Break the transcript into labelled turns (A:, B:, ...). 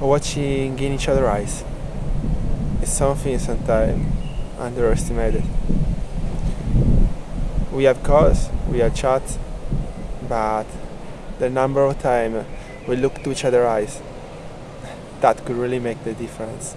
A: watching in each other's eyes. is something sometimes underestimated. We have calls, we have chats, but the number of time we look to each other's eyes, that could really make the difference.